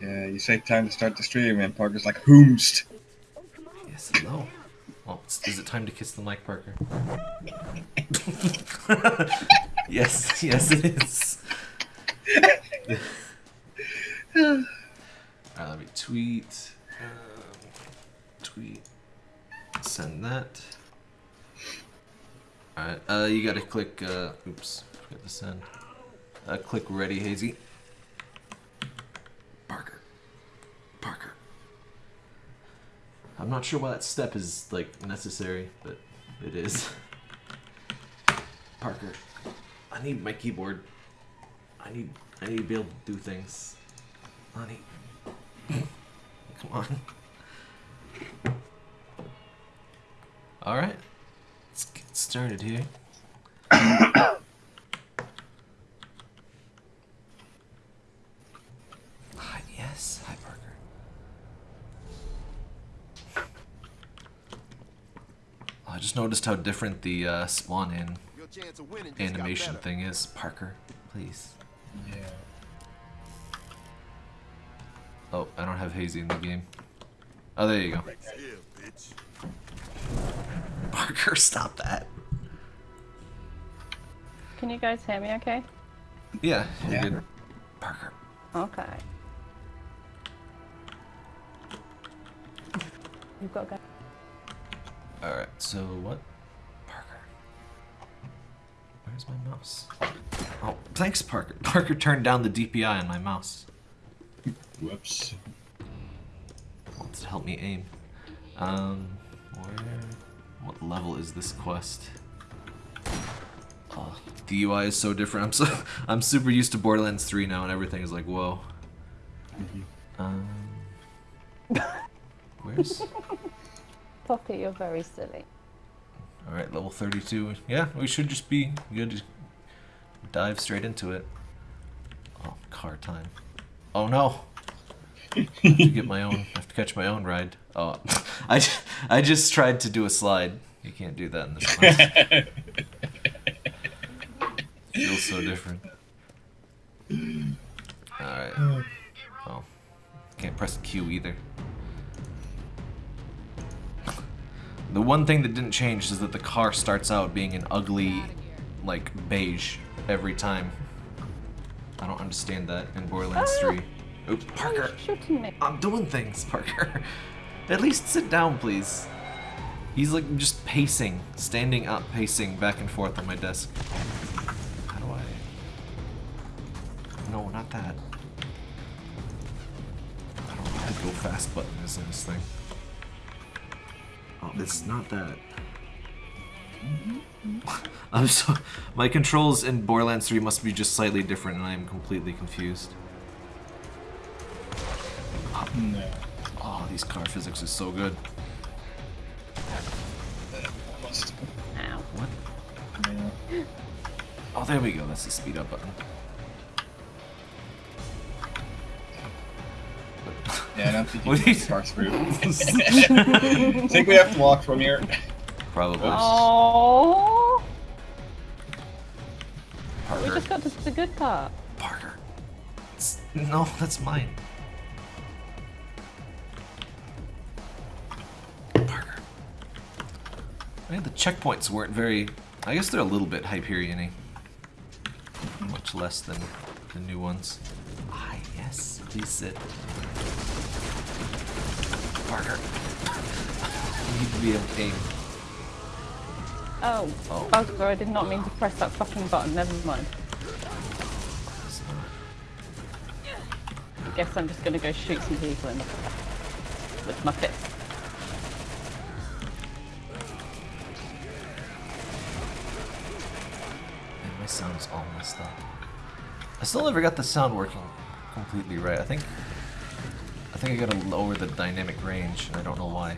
Yeah, you say time to start the stream, and Parker's like, "Whomst." Yes, hello. Well, is it time to kiss the mic, Parker? yes, yes, it is. Alright, let me tweet. Um, tweet. Send that. Alright, uh, you gotta click, uh, oops, forget to send. Uh, click ready, Hazy. Parker. Parker. I'm not sure why that step is, like, necessary, but it is. Parker. I need my keyboard. I need, I need to be able to do things. Honey. Come on. Alright. Let's get started here. Hi, yes. Hi, Parker. Oh, I just noticed how different the uh, spawn in animation thing is. Parker, please. Yeah. Oh, I don't have Hazy in the game. Oh, there you go. Parker, stop that. Can you guys hear me okay? Yeah, you're Yeah. good. Parker. Okay. You've got to go. Alright, so what? Parker. Where's my mouse? Oh, thanks, Parker. Parker turned down the DPI on my mouse. Whoops. Wants to help me aim. Um, where? What level is this quest? Oh, the UI is so different. I'm so I'm super used to Borderlands 3 now, and everything is like whoa. Um, where's? Poppy, you're very silly. All right, level 32. Yeah, we should just be good. to dive straight into it. Oh, car time. Oh no. I have to get my own. I have to catch my own ride. Oh, I, I just tried to do a slide. You can't do that in this class. Feels so different. Alright. Oh. Can't press Q either. The one thing that didn't change is that the car starts out being an ugly, like, beige every time. I don't understand that in Borderlands 3. Oop, Parker! I'm doing things, Parker. At least sit down, please. He's like just pacing, standing up, pacing back and forth on my desk. How do I? No, not that. I don't know what the go fast button is in this thing. Oh, it's not that. I'm so. My controls in Borderlands 3 must be just slightly different, and I am completely confused. No. Oh, these car physics are so good. Ow. What? Yeah. Oh, there we go. That's the speed up button. Yeah, I don't think you What can is- parse through. think we have to walk from here. Probably. Oh, we just got to the good part. Parker. It's- no, that's mine. Parker. I mean, the checkpoints weren't very. I guess they're a little bit Hyperion-y. Much less than the new ones. Ah, yes. Please sit. Parker. you need to be able to aim. Oh, Oh. oh bugger, I did not mean to press that fucking button. Never mind. I guess I'm just gonna go shoot some people in with my fist. Man, my sound's all messed up. I still never got the sound working completely right. I think I think I gotta lower the dynamic range, I don't know why.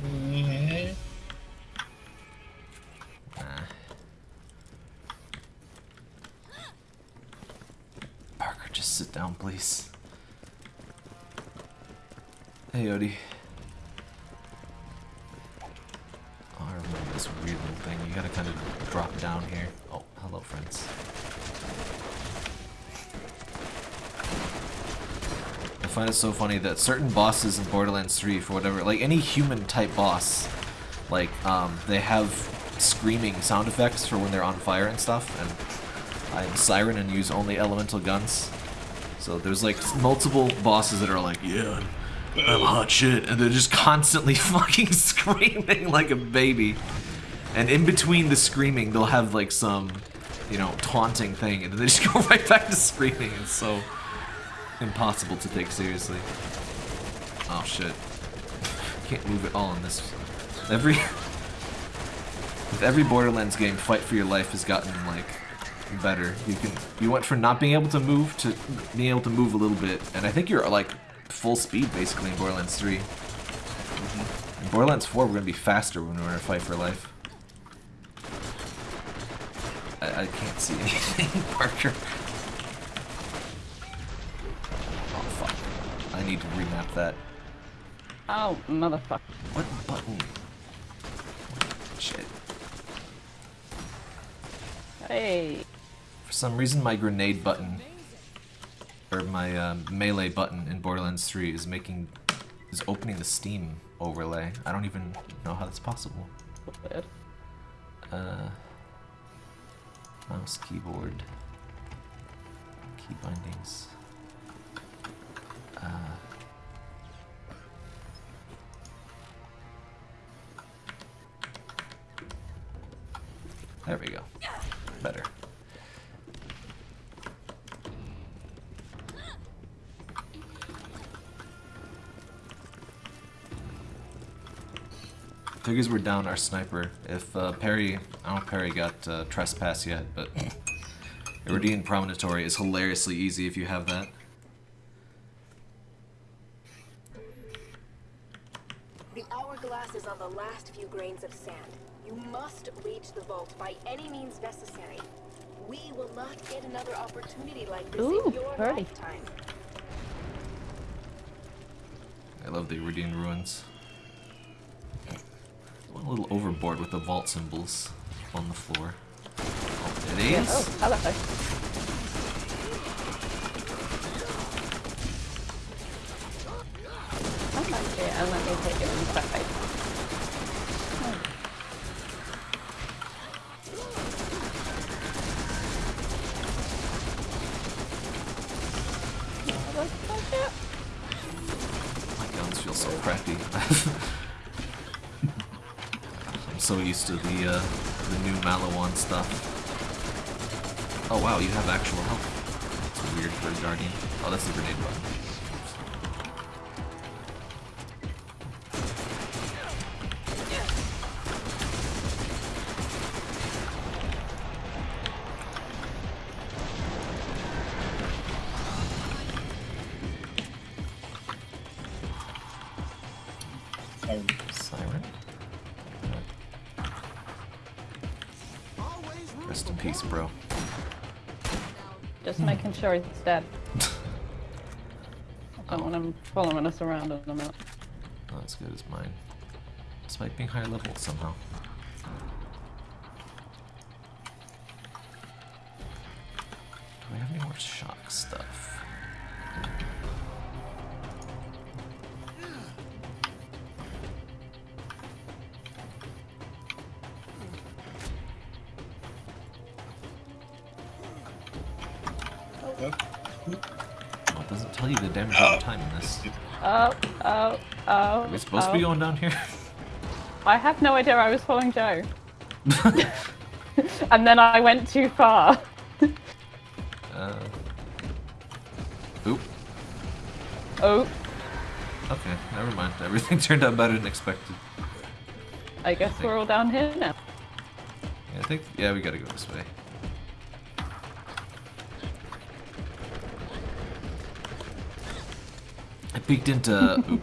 Hmm. Parker, just sit down, please. Hey, Odie. Oh, I remember this weird little thing. You gotta kind of drop down here. Oh, hello, friends. Find it so funny that certain bosses in Borderlands 3, for whatever, like any human type boss, like um, they have screaming sound effects for when they're on fire and stuff. And I'm Siren and use only elemental guns. So there's like multiple bosses that are like, yeah, I'm hot shit, and they're just constantly fucking screaming like a baby. And in between the screaming, they'll have like some, you know, taunting thing, and then they just go right back to screaming. It's so impossible to take seriously. Oh shit. Can't move at all in this. Every with every Borderlands game, fight for your life has gotten like better. You can you went from not being able to move to being able to move a little bit, and I think you're like full speed basically in Borderlands 3. In Borderlands 4, we're gonna be faster when we're in a fight for life. I, I can't see anything, Parker. I need to remap that. Oh, motherfucker. What button? Shit. Hey. For some reason, my grenade button, or my um, melee button in Borderlands 3 is making, is opening the Steam overlay. I don't even know how that's possible. Weird. Uh, mouse, keyboard, key bindings. Uh, there we go. Better. Figures we're down our sniper. If uh, Perry, I don't know if Perry got uh, trespass yet, but Eridian Promontory is hilariously easy if you have that. Hourglass is on the last few grains of sand. You must reach the vault by any means necessary. We will not get another opportunity like this Ooh, in your birdie. lifetime. I love the Eridian ruins. Went a little overboard with the vault symbols on the floor. Oh, it Yeah. Oh, hello. I like it, and let me take it inside. Oh. Motherfucker. My guns feel so crappy. I'm so used to the uh, the new Maliwan stuff. Oh wow, you have actual health. It's weird for a guardian. Oh, that's the grenade button. Sure he's dead. I don't want him following us around on the map. Not as good as mine. Despite being higher level somehow. Well, it doesn't tell you the damage over time in this. Oh, oh, oh. Are we supposed to be oh. going down here? I have no idea I was following Joe. and then I went too far. uh. Oop. Oh, Okay, never mind. Everything turned out better than expected. I guess we're all down here now. Yeah, I think. Yeah, we gotta go this way. Peeked into.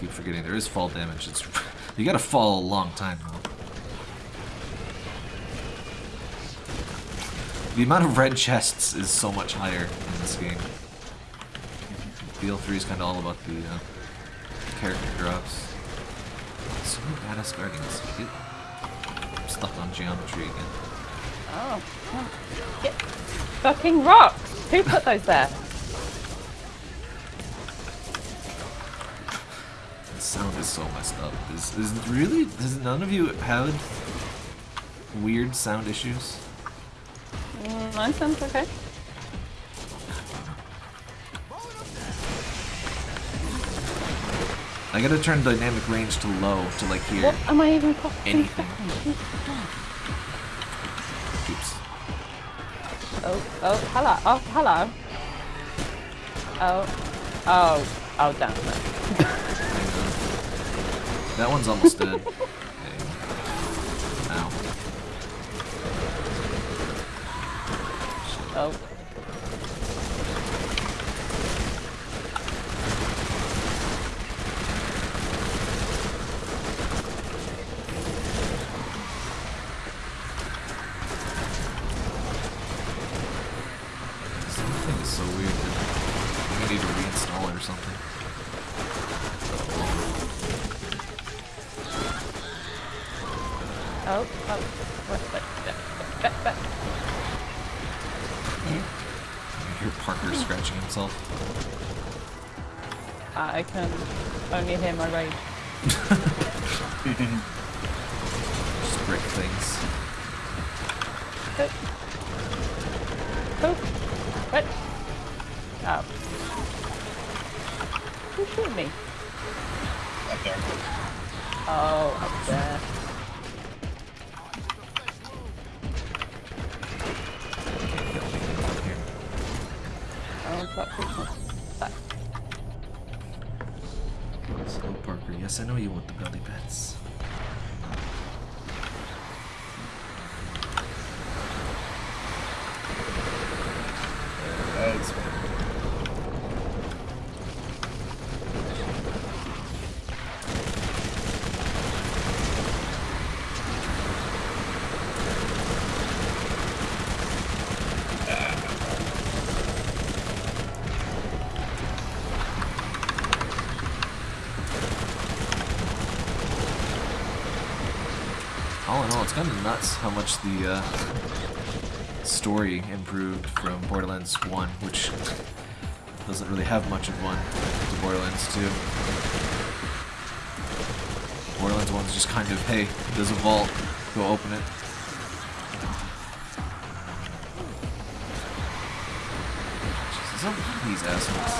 Keep forgetting there is fall damage. It's you gotta fall a long time though. The amount of red chests is so much higher in this game. BL3 is kind of all about the uh, character drops. So badass guardians. Get stuck on geometry again. Oh. Get fucking rocks! Who put those there? Is so messed up. Is is really? Does none of you have weird sound issues? Mm, mine sounds okay. I gotta turn dynamic range to low to like hear What am I even anything. Oops. Oh, oh, hello. Oh, hello. Oh, oh, oh, damn it. That one's almost dead. Ow. Oh. Something is so weird. That I think I need to reinstall it or something. Oh, oh, what, what, what, what, what. I hear Parker scratching himself. I can only hear my rage. Just brick things. Oh. Oh. What? Oh. Who shot me? Up there. Oh, up there. Can't get anything down here. Oh, fuck Christmas. Fuck. Slow Parker. Yes, I know you want the belly bets. That's All in all, it's kind of nuts how much the uh, story improved from Borderlands 1, which doesn't really have much of one, to Borderlands 2. Borderlands 1's just kind of, hey, there's a vault, go open it. Jesus, there's a lot of these assholes.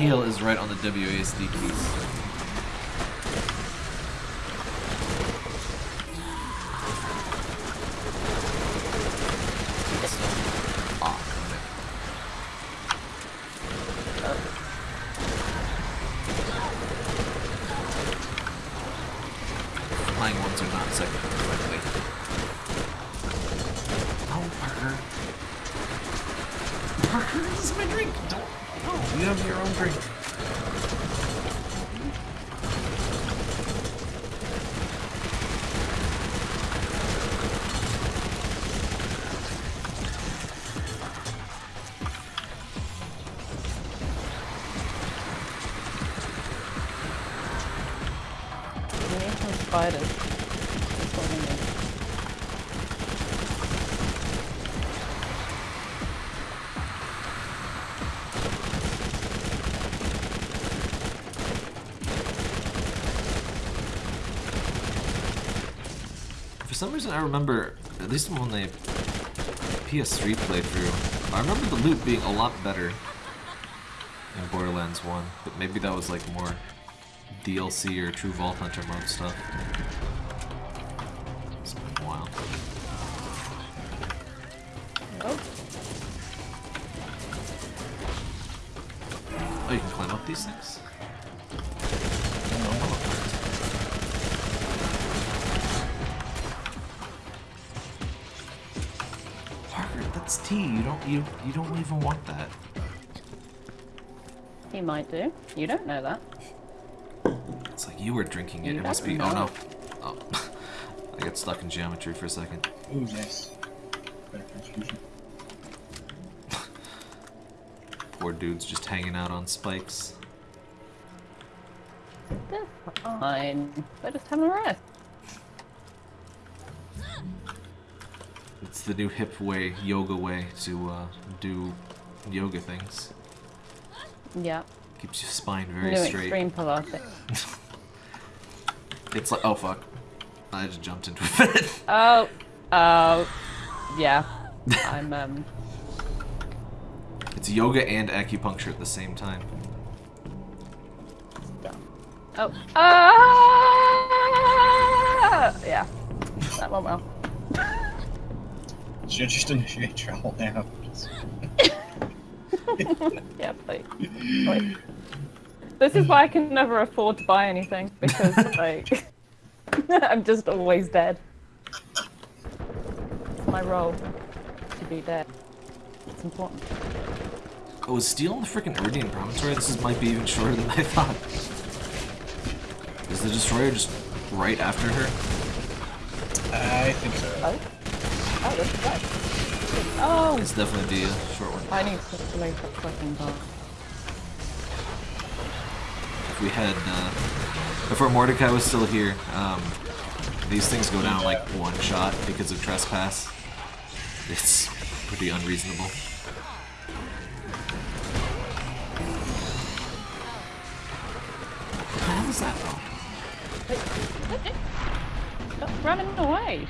Tail is right on the WASD keys. That's what. For some reason, I remember, at least when they PS3 playthrough, I remember the loot being a lot better in Borderlands 1, but maybe that was like more DLC or True Vault Hunter mode stuff. It's been a while. Oh, Oh, you can climb up these things? That's tea. You don't you you don't even want that. He might do. You don't know that. It's like you were drinking it. You It must don't be. Oh no. Oh, I got stuck in geometry for a second. Ooh, nice. Poor dude's just hanging out on spikes. They're fine. They're just having a rest. It's the new hip way, yoga way to uh, do yoga things. Yeah. Keeps your spine very New straight. extreme Pilates. It's like, oh fuck. I just jumped into a bed. Oh. Oh. Yeah. I'm um. It's yoga and acupuncture at the same time. Oh. Ah! Yeah. That went well. Should just initiate travel now. Yeah, please. Please. This is why I can never afford to buy anything because like I'm just always dead. It's my role to be dead. It's important. Oh, is Steele in the freaking Eridian Promontory? This is, might be even shorter than I thought. Is the Destroyer just right after her? I think so. Oh. Oh, this right. Oh, It's definitely the uh, short one. I need to make that fucking bar. We had, uh, before Mordecai was still here, um, these things go down like one shot because of trespass. It's pretty unreasonable. What the hell is that running away.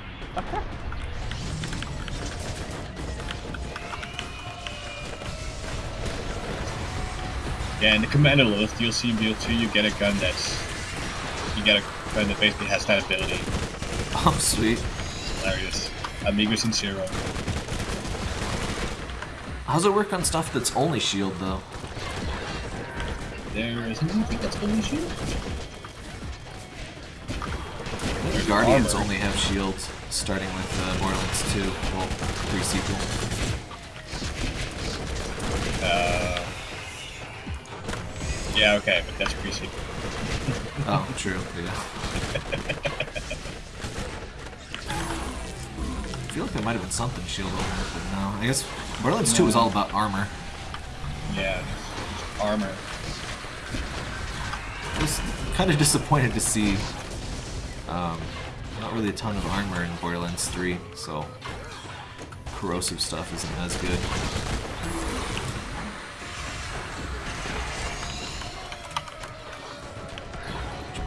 Yeah, in the commander list, you'll see in BO2 you get a gun that's you get a gun that basically has that ability. Oh, sweet. Hilarious. Amigo Sincero. How's it work on stuff that's only shield though? There isn't anything that's only shield. The Guardians armor. only have shields, starting with uh, Borderlands 2, well, pre-sequel. Uh, yeah, okay, but that's pre sequel. Oh, true, yeah. I feel like there might have been something shield only, but no. I guess Borderlands 2 was all about armor. Yeah, armor. I was kind of disappointed to see um, not really a ton of armor in Borderlands 3, so corrosive stuff isn't as good.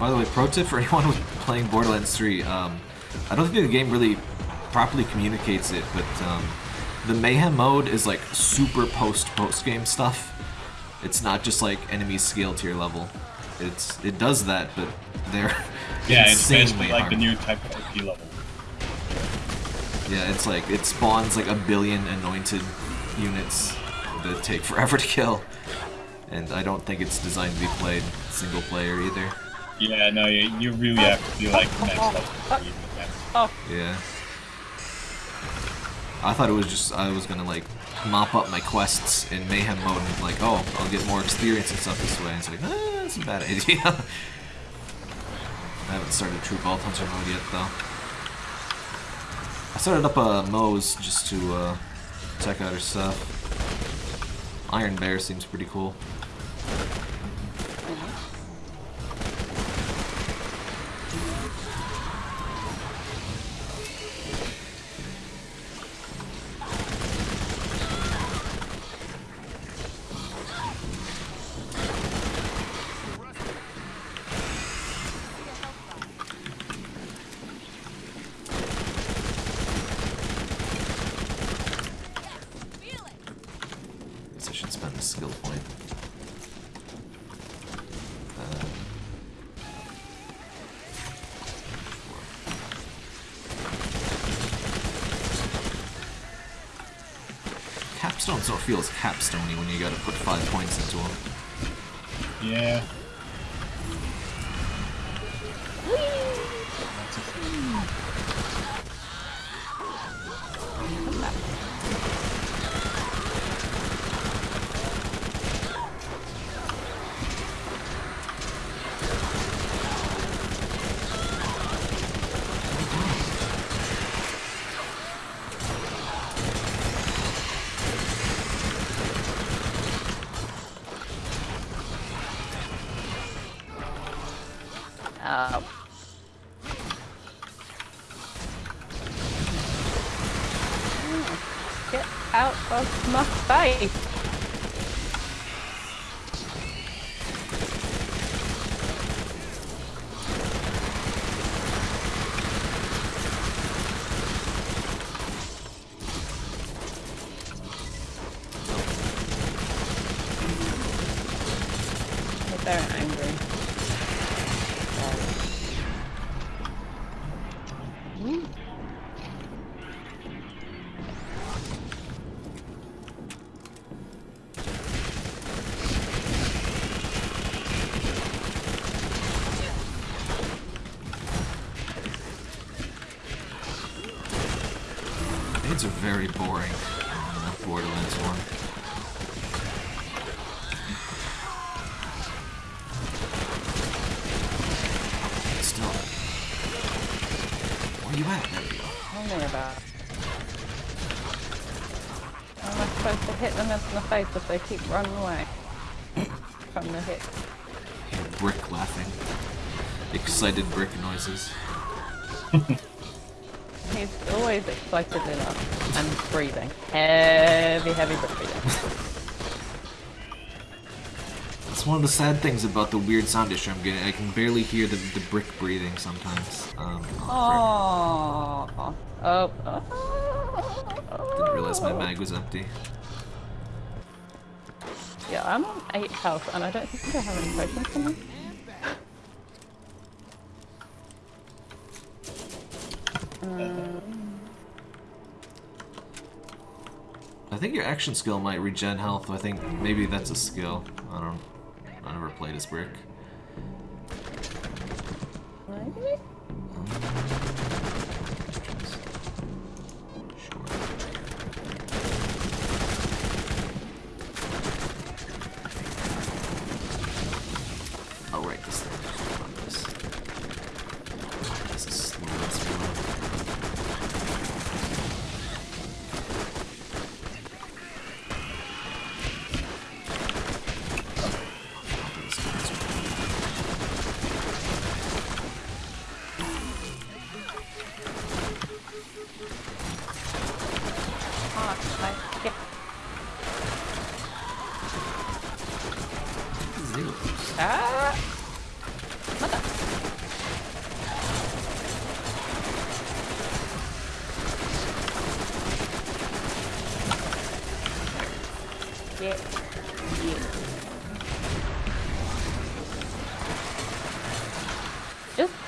By the way, pro tip for anyone who's playing Borderlands 3, um, I don't think the game really properly communicates it, but um, the Mayhem mode is like super post post game stuff. It's not just like enemies scale to your level. It's it does that, but they're Yeah, it's basically like the new type of OP level. Yeah, it's like it spawns like a billion anointed units that take forever to kill, and I don't think it's designed to be played single player either. Yeah, no, you, you really have to be like next level. to beat them. Oh, Yeah. I thought it was just I was gonna like mop up my quests in mayhem mode and like, oh, I'll get more experience and stuff this way. And it's like, ah, that's a bad idea. I haven't started True Vault Hunter mode yet though. I started up a Moze just to uh, check out her stuff. Iron Bear seems pretty cool. Capstone sort of feels capstony when you gotta put five points into them. Yeah. Are very boring in the Borderlands one. Still. Where are you at? There we go. Tell me about it. How am I supposed to hit them in the face if they keep running away from the hit? Brick laughing. Excited brick noises. He's always excited enough and breathing. Heavy, heavy breathing. That's one of the sad things about the weird sound issue I'm getting. I can barely hear the, the brick breathing sometimes. Um, Oh, oh, oh. didn't realize my mag was empty. Yeah, I'm on 8 health and I don't think I have any potions for me. I think your action skill might regen health. I think maybe that's a skill. I don't. I never played as brick.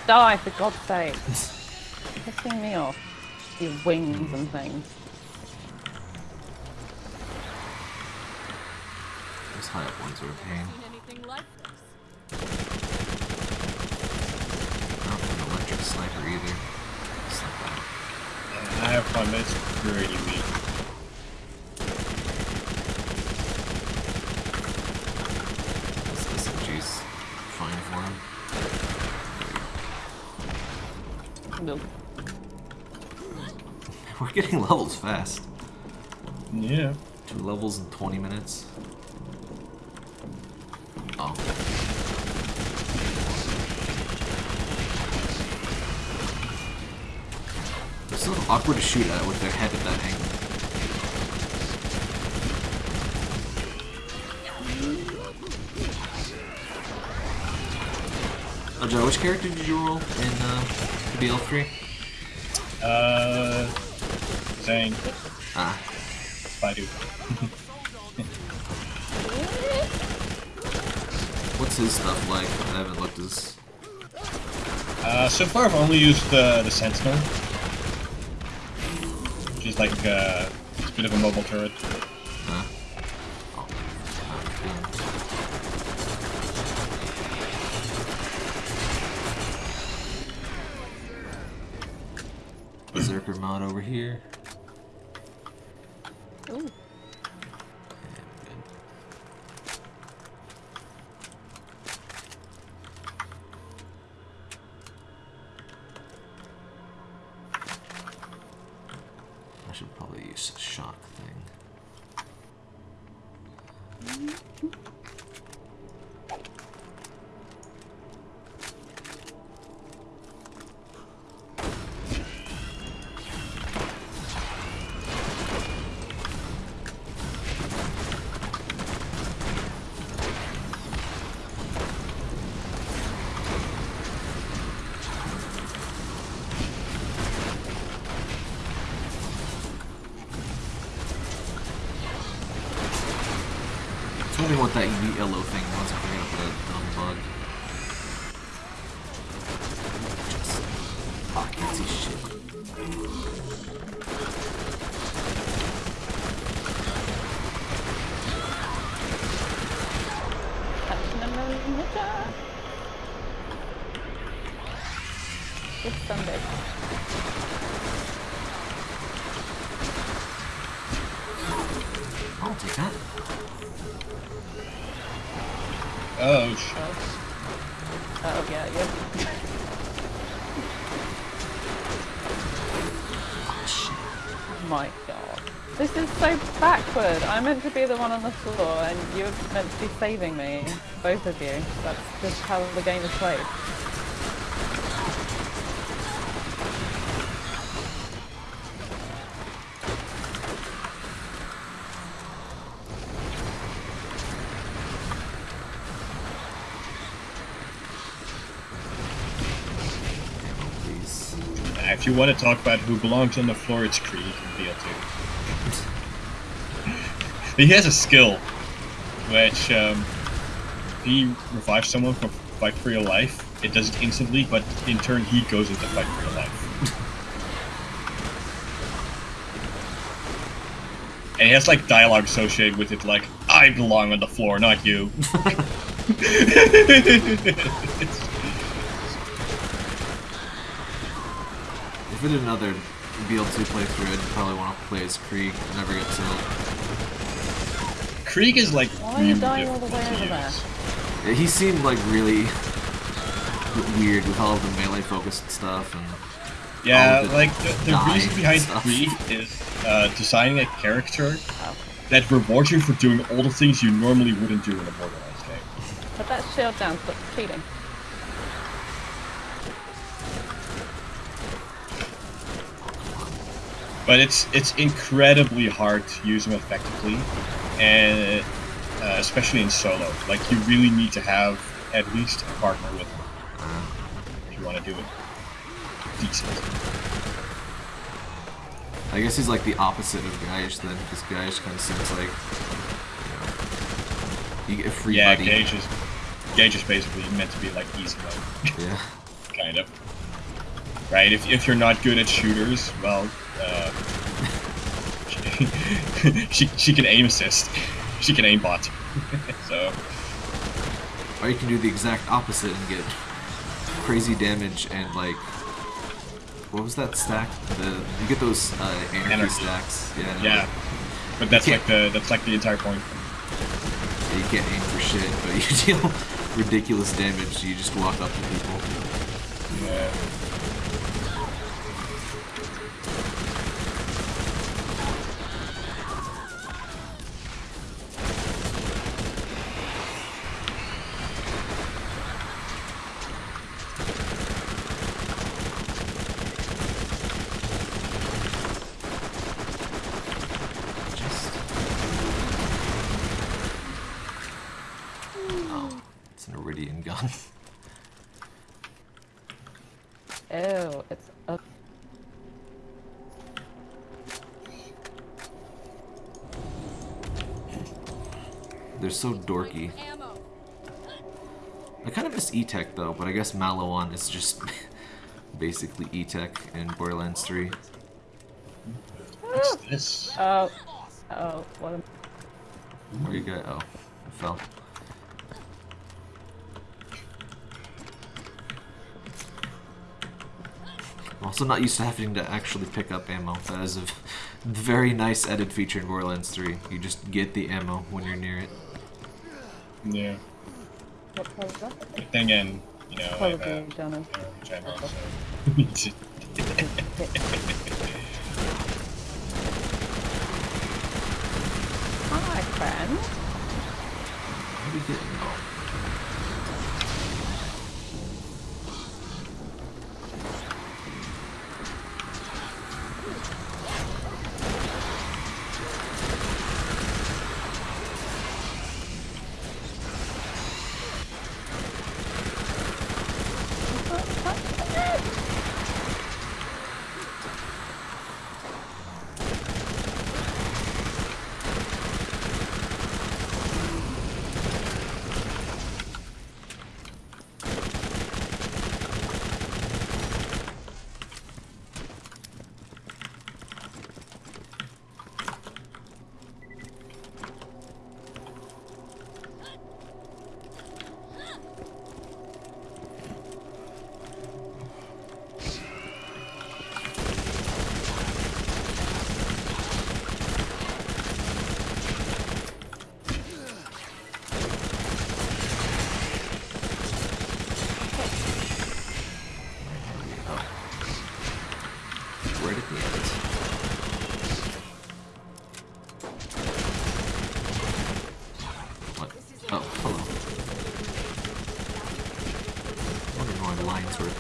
Die for God's sake. Pissing me off. Your wings and things. Those high up ones are a pain. anything like this. I don't have an electric sniper either. It's like that. I have fun, but it's pretty weak. This SMG's fine for him. Nope. We're getting levels fast. Yeah. Two levels in 20 minutes. Oh. It's so awkward to shoot at with their head at that angle. Oh, Joe, which character did you roll in uh, BL3? Uh, Zane, Ah, Baidu. what's his stuff like? I haven't looked as. Uh, so far I've only used uh, the Sentinel. Which is like, uh, it's a bit of a mobile turret. Oh, sh- Oh yeah, yeah. My god. This is so backward. I'm meant to be the one on the floor and you're meant to be saving me. Both of you. That's just how the game is played. If you want to talk about who belongs on the floor, it's Krieg in BL2. he has a skill, which um, he revives someone from fight for your life, it does it instantly, but in turn he goes into fight for your life. and he has like dialogue associated with it, like "I belong on the floor, not you." It's- If we did another BL2 playthrough, I'd probably want to play as Krieg, never get killed. Krieg is like Why are you dying all the way over there? Yeah, He seemed like really weird with all of the melee focused stuff and Yeah, the like the, the reason behind stuff. Krieg is uh, designing a character Oh. that rewards you for doing all the things you normally wouldn't do in a Borderlands game. Put that shield down, stop cheating. But it's it's incredibly hard to use them effectively, and uh, especially in solo. Like you really need to have at least a partner with him if you want to do it decent. I guess he's like the opposite of Gaige then, because Gaige kind of seems like you, know, you get free yeah, buddy. Gaige is Gaige is basically meant to be like easy mode. Yeah. kind of. Right? If, if you're not good at shooters, well, uh, she, she can aim assist. She can aim bot. so, Or you can do the exact opposite and get crazy damage and like what was that stack? The you get those uh, anarchy, Anarchy. stacks. Yeah. yeah. But that's like the that's like the entire point. Yeah, You can't aim for shit, but you deal ridiculous damage. You just walk up to people. Yeah. Just. Oh, it's an Eridian gun. Ew, it's a They're so dorky. Ammo. I kind of miss E-Tech though, but I guess Maliwan is just basically E-Tech in Borderlands 3. What's this? oh oh what am Where you go? Oh, I fell. also not used to having to actually pick up ammo. That is a very nice added feature in Borderlands 3. You just get the ammo when you're near it. Yeah. What was that? But then again, you know, I have Probably a done it. general. Hi, friend. What are we getting? Oh.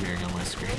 Appearing on my screen.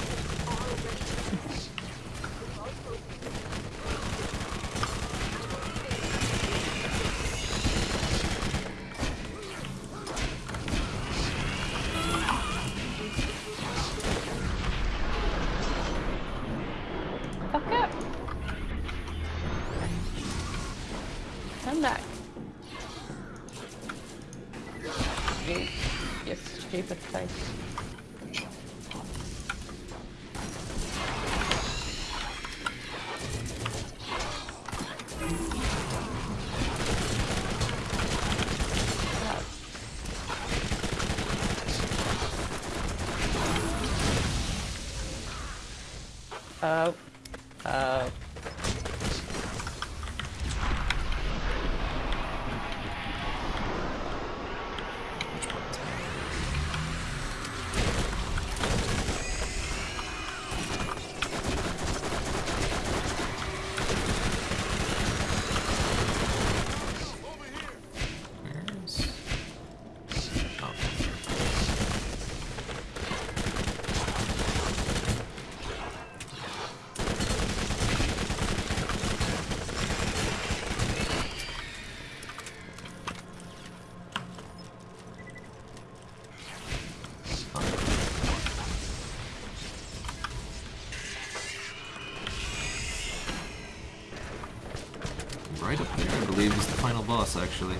Boss, actually.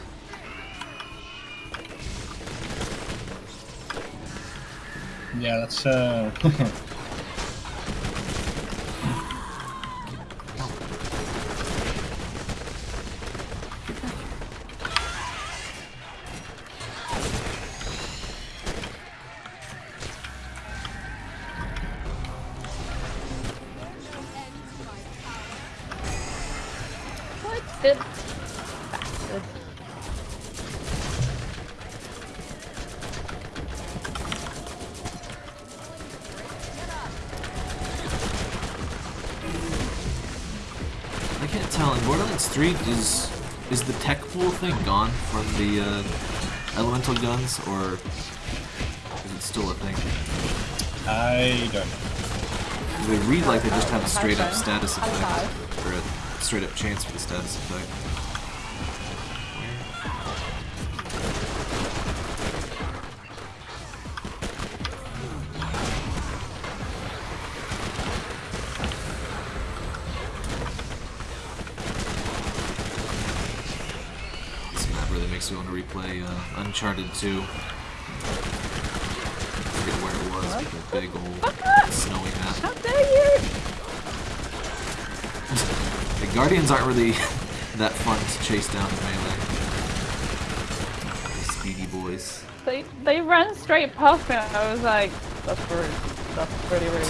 Yeah, that's uh. Borderlands 3, is is the tech pool thing gone from the uh, elemental guns, or is it still a thing? I don't know. They read like they just have a straight up status effect, or a straight up chance for the status effect. Uncharted 2. forget where it was, but the big old snowy map. How dare you! The Guardians aren't really that fun to chase down in melee. Speedy boys. They they ran straight past me and I was like, that's rude. That's pretty rude.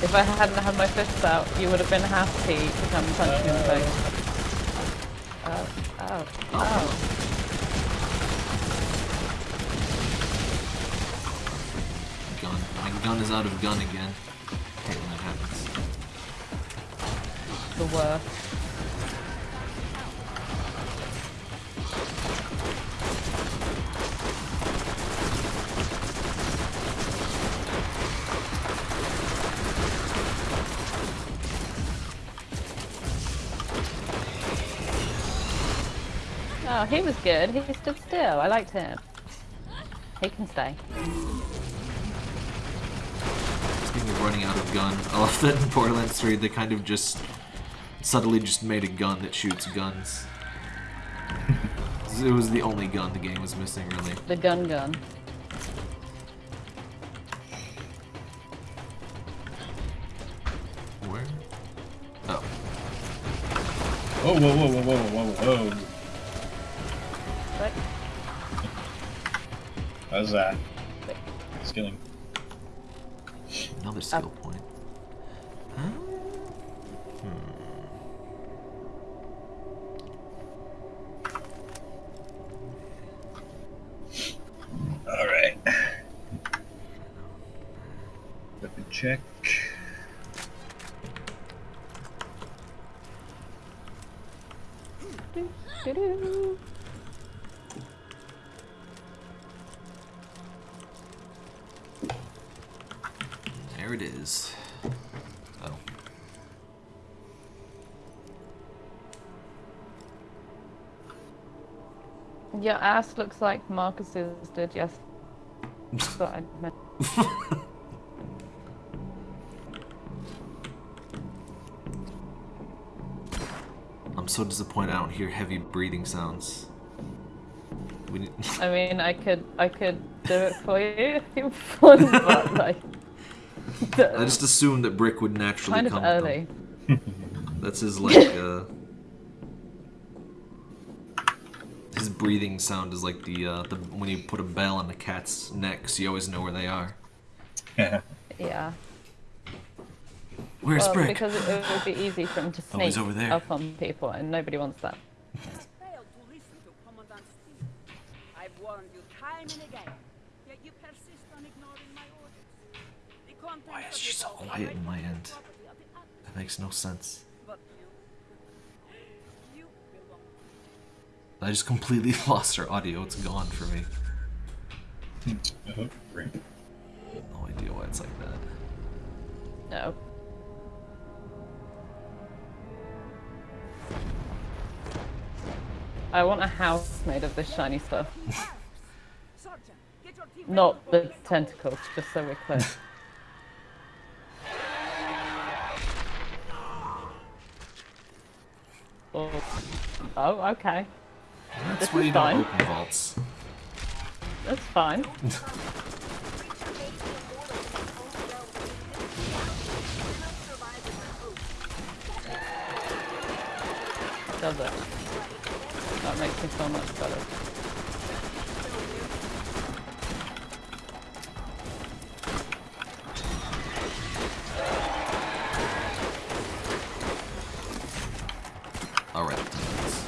If I hadn't had my fists out, you would have been happy to come punch me in the face. Out of gun again. hate when that happens. The worst. Oh, he was good. He stood still. I liked him. He can stay. Speaking of running out of gun, I love that in Borderlands 3 they kind of just subtly just made a gun that shoots guns. it was the only gun the game was missing, really. The gun gun. Where? Oh. Whoa, whoa, whoa, whoa, whoa, whoa, whoa. What? How's that? Skilling. Another skill point. Huh? Alright. Weapon check. Doo-doo. There it is. Oh. Your ass looks like Marcus's did, yes. I meant. I'm so disappointed I don't hear heavy breathing sounds. We need I mean, I could, I could do it for you if you want, but like, I just assumed that Brick would naturally kind of come with them. early. That's his like uh his breathing sound is like the uh the when you put a bell on the cat's neck so you always know where they are. Yeah. Yeah. Where's Well, Brick? because it, it would be easy for him to Oh, sneak over there. up on people, and nobody wants that. failed to listen to Commandant Steele. I've warned you time and again, yet you persist on ignoring my orders. The contents Why is she so quiet in my end? the property of the others, That makes no sense. But you, you belong. I just completely lost her audio. It's gone for me. oh. No idea why it's like that. No. I want a house made of this shiny stuff. Sergeant, get your team ready Not the tentacles, just so we're clear. oh. oh, okay. That's This you don't fine. open vaults. That's fine. Does it? That makes me so much better. Alright.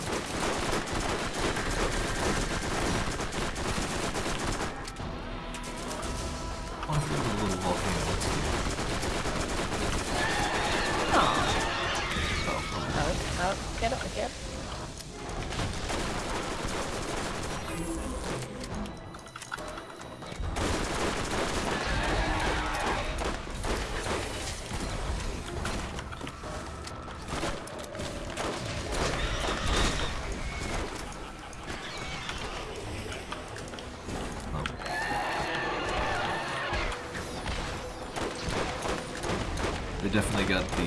Definitely got the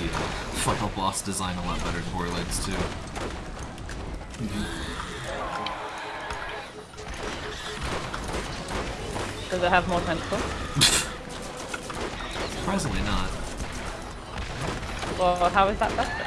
final boss design a lot better in Borderlands 2. Mm-hmm. Does it have more tentacles? Surprisingly not. Well, how is that better?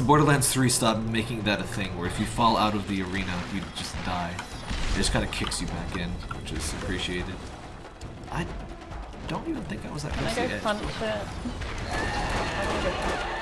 Borderlands 3 stopped making that a thing, where if you fall out of the arena, you just die. It just kind of kicks you back in, which is appreciated. I don't even think I was that close to the edge. punch it?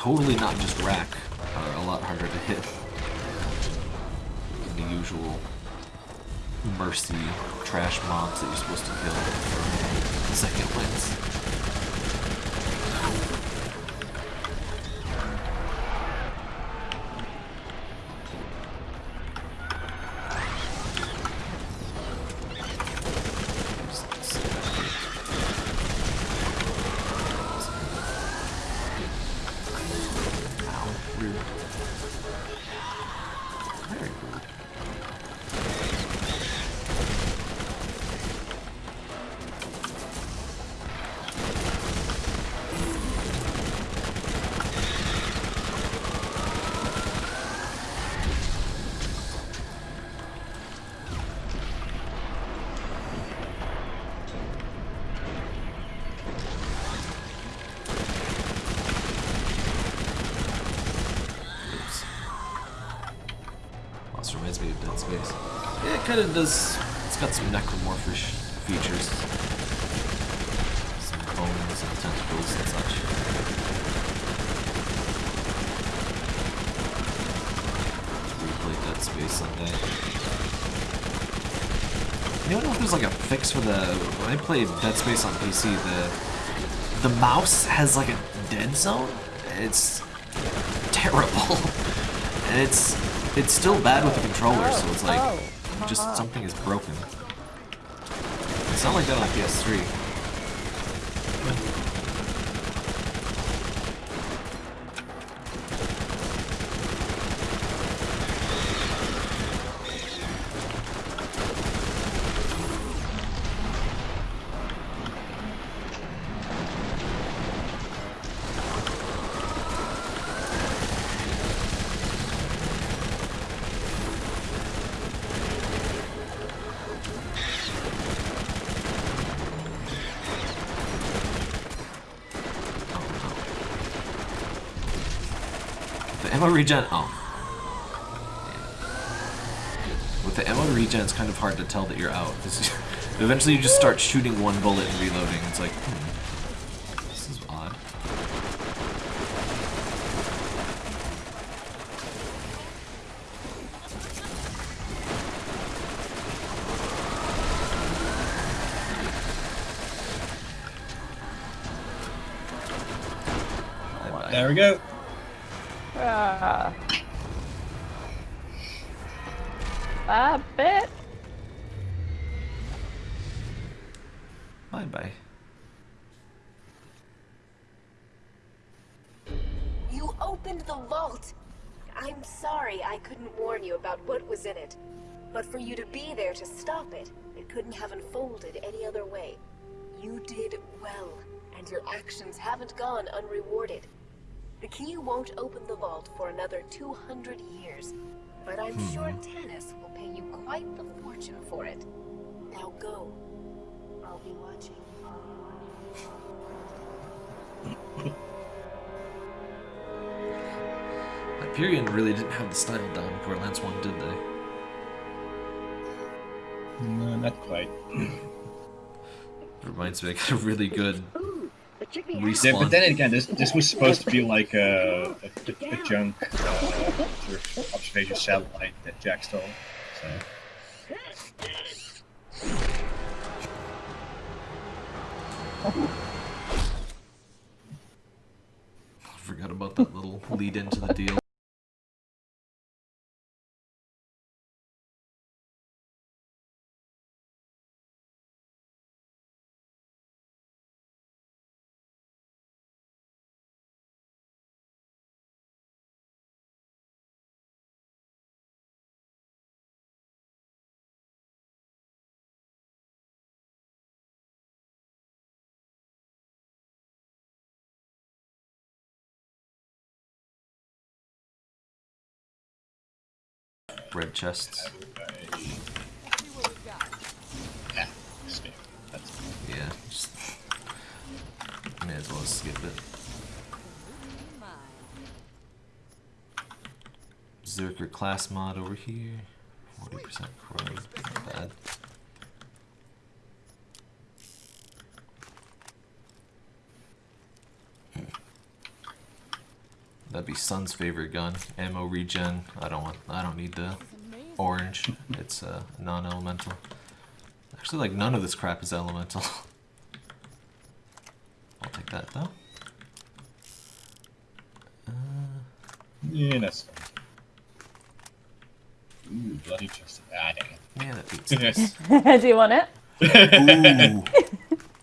Totally not just Rakk are a lot harder to hit than the usual mercy trash mobs that you're supposed to kill for second winds. Kind of does. It's got some necromorphish features. Some bones and tentacles and such. Let's replay Dead Space someday. Anyone know if there's like a fix for the when I played Dead Space on PC, the the mouse has like a dead zone. It's terrible. and it's it's still bad with the controller, so it's like Oh, just something is broken. It's not like that on PS3. The ammo regen. Oh. With the ammo regen, it's kind of hard to tell that you're out. Is, eventually, you just start shooting one bullet and reloading. It's like, hmm, this is odd. There we go. Hyperion really didn't have the style down in Lance 1, did they? No, not quite. Reminds me, I got a really good Ooh, the chippy Yeah, but then again, this this was supposed to be like a, a, a junk uh, observation satellite that Jack stole. So. I forgot about that little lead into the deal. Red chests. Ah, Yeah, just may as well skip it. Zerker class mod over here. 40% corrode. Not bad. That'd be Sun's favorite gun. Ammo regen. I don't want. I don't need the orange. It's uh, non-elemental. Actually, like none of this crap is elemental. I'll take that though. Uh, yeah, that's fine. Ooh, bloody chest. Ah, dang man, that beats it. this. Do you want it? Ooh.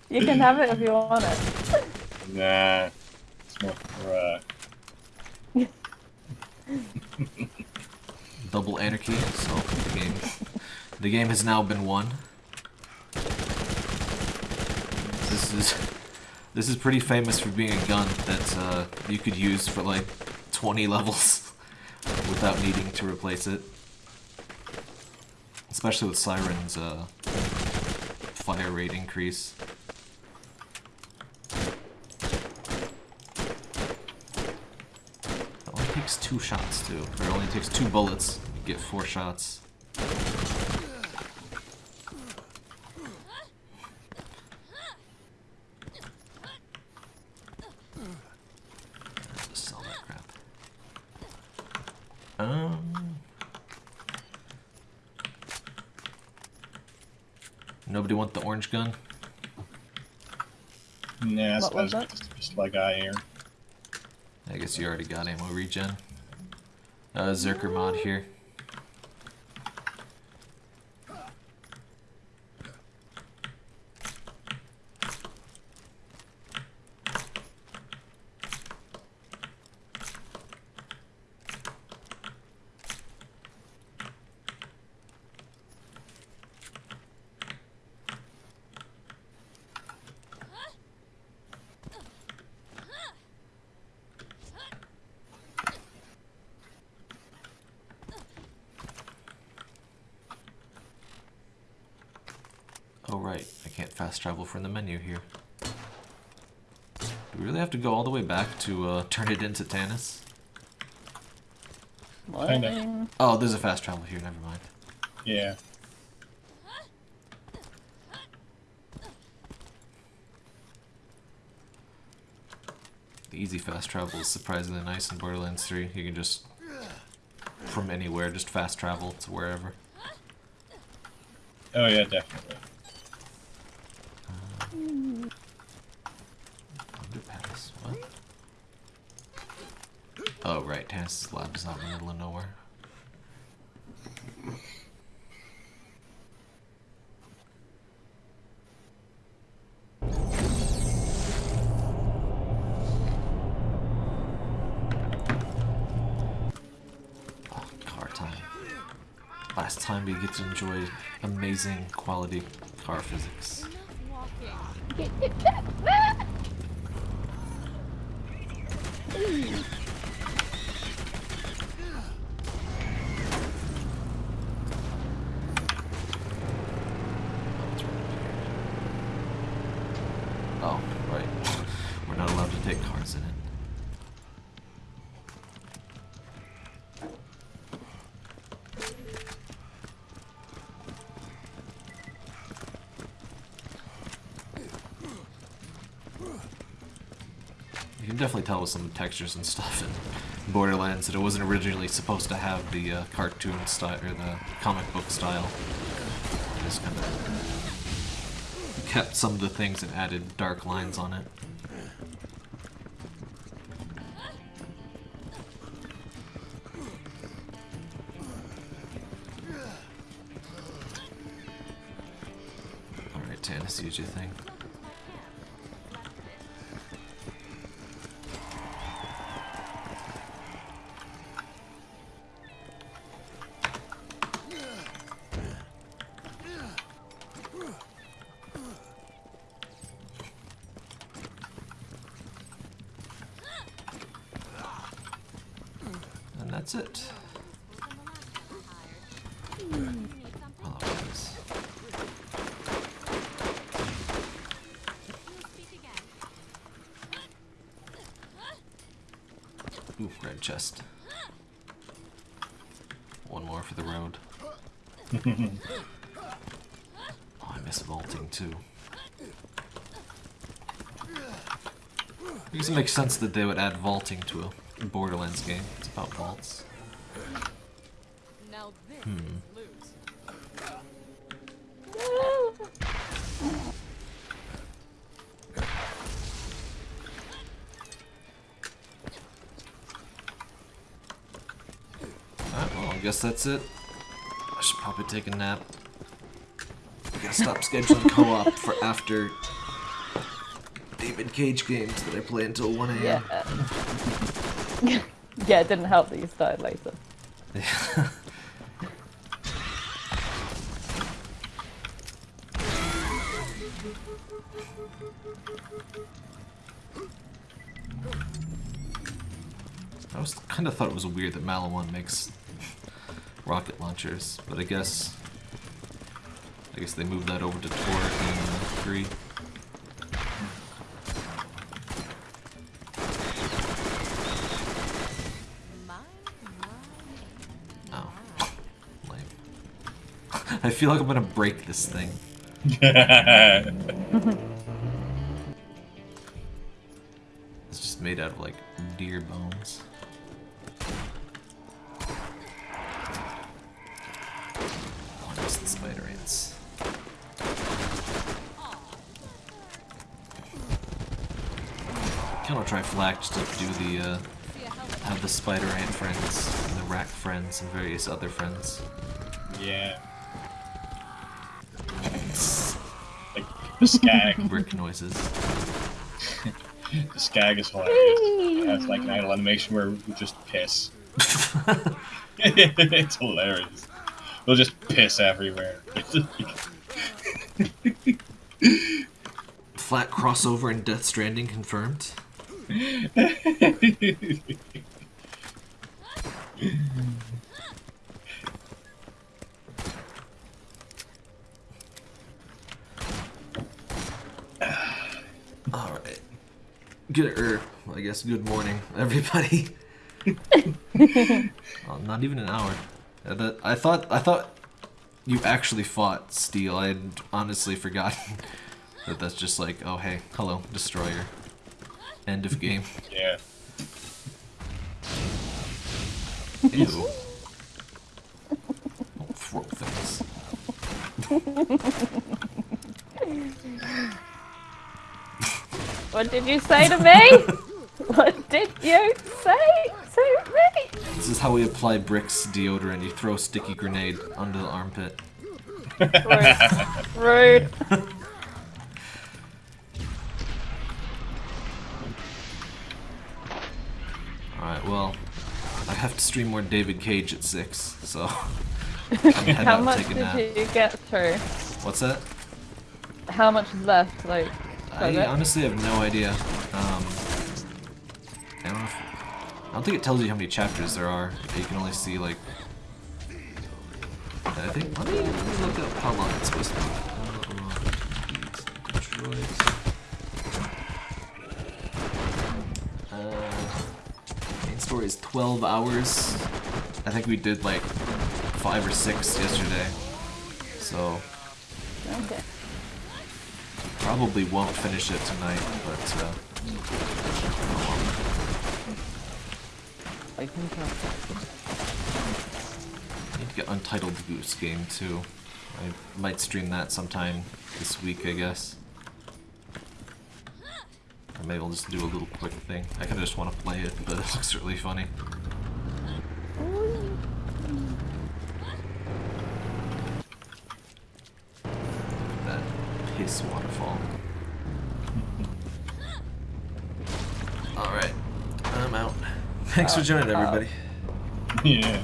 You can have it if you want it. nah, it's more for uh, Double anarchy. So the game, the game has now been won. This is this is pretty famous for being a gun that uh, you could use for like 20 levels without needing to replace it. Especially with Siren's uh, fire rate increase. It only takes two shots too. Or it only takes two bullets. You get four shots. Sell that crap. Um. Nobody want the orange gun? nah, that's What was that's just, just like I here. I guess you already got ammo regen. Uh, Zerker mod here. Oh right, I can't fast travel from the menu here. Do we really have to go all the way back to uh, turn it into Tannis? Kinda. Oh, there's a fast travel here, never mind. Yeah. The easy fast travel is surprisingly nice in Borderlands 3. You can just, from anywhere, just fast travel to wherever. Oh yeah, definitely. What? Oh right, Tannis' lab is not in the middle of nowhere. Car time. Last time we get to enjoy amazing quality car physics. Oh, right. We're not allowed to take cars in it. You can definitely tell with some textures and stuff in Borderlands that it wasn't originally supposed to have the uh, cartoon style or the comic book style. It just kind of kept some of the things and added dark lines on it. Alright, Tannis, use your thing. That's it. Oh. Ooh, red chest. One more for the road. oh, I miss vaulting too. It makes sense that they would add vaulting to a Borderlands game. It's about vaults. Now this Hmm. Alright, well, I guess that's it. I should probably take a nap. I gotta stop scheduling co-op for after David Cage games that I play until 1 a.m. Yeah. yeah, it didn't help that you started later. I was kind of thought it was weird that Maliwan makes rocket launchers, but I guess I guess they moved that over to Torgue in 3. I feel like I'm gonna break this thing. It's just made out of like deer bones. Oh, the spider ants. Kind of try FL4K just to do the uh, have the spider ant friends and the rat friends and various other friends. yeah. Like the skag. Brick noises. The skag is hilarious. It has like an idle animation where we just piss. it's hilarious. We'll just piss everywhere. Flat crossover and Death Stranding confirmed. Alright. Good, er, I guess good morning, everybody. oh, not even an hour. Uh, that- I thought, I thought you actually fought Steele. I had honestly forgotten that that's just like, oh hey, hello, Destroyer. End of game. yeah. Ew. Don't throw things. What did you say to me? what did you say to me? This is how we apply Brick's deodorant. You throw a sticky grenade under the armpit. Rude. Rude. Alright, well, I have to stream more David Cage at 6, so head How out, much take a did you get through? What's that? How much is left? Like, I it? honestly have no idea. Um, I don't know. If, I don't think it tells you how many chapters there are. You can only see like. I think. Let me, let me look up how long it's supposed to be. How long beat Detroit. Uh, main story is 12 hours. I think we did like five or six yesterday. So Okay. Probably won't finish it tonight, but uh, I think tell. I need to get Untitled Goose Game too. I might stream that sometime this week, I guess. Or maybe I'll just do a little quick thing. I kinda just want to play it, but it looks really funny. That piss waterfall. Alright, I'm out. Thanks for joining, everybody. Yeah.